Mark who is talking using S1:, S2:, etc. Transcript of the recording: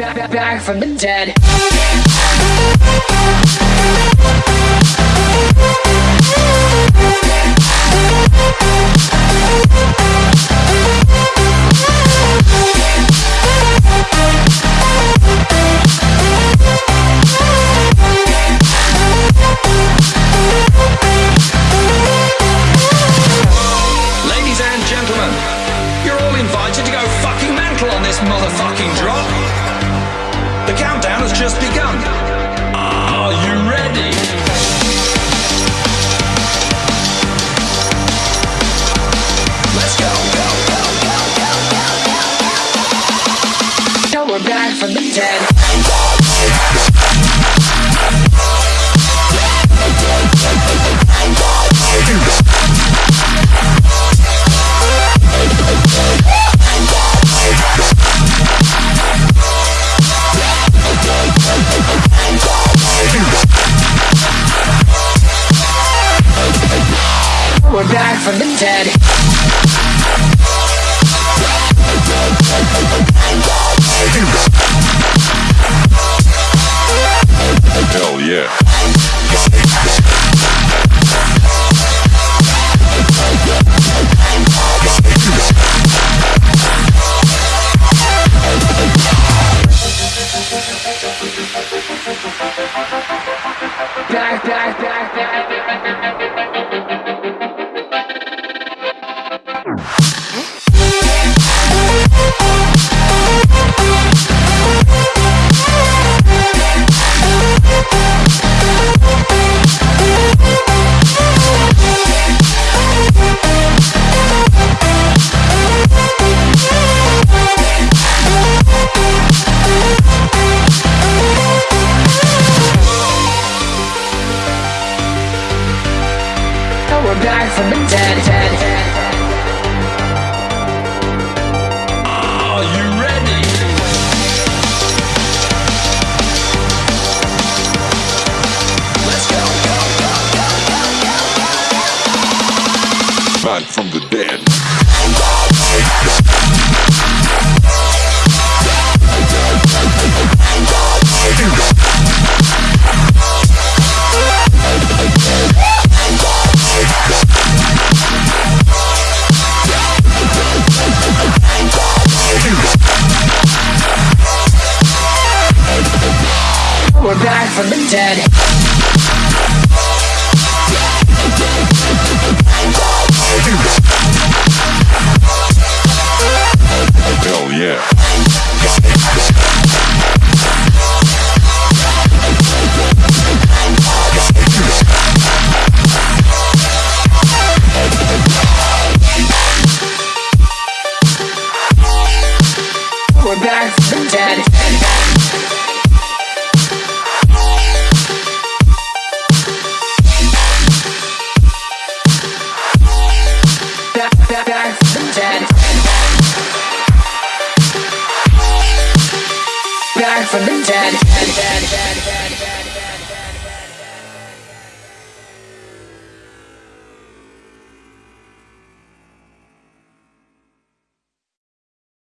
S1: back, back from the dead.
S2: Ladies and gentlemen, you're all invited to go fucking mental on this motherfucking drop. Just begun. Are you ready? Let's go, go, go, go, go, go, go.
S1: Now we're back from the dead. We're back from the dead.
S3: Hell yeah.
S1: We're back from the dead. dead, dead.
S2: Are you ready? Let's go, go, go, go, go, go.
S3: Back from the dead.
S1: We're back from the dead. Back from the dead. dead, dead, dead.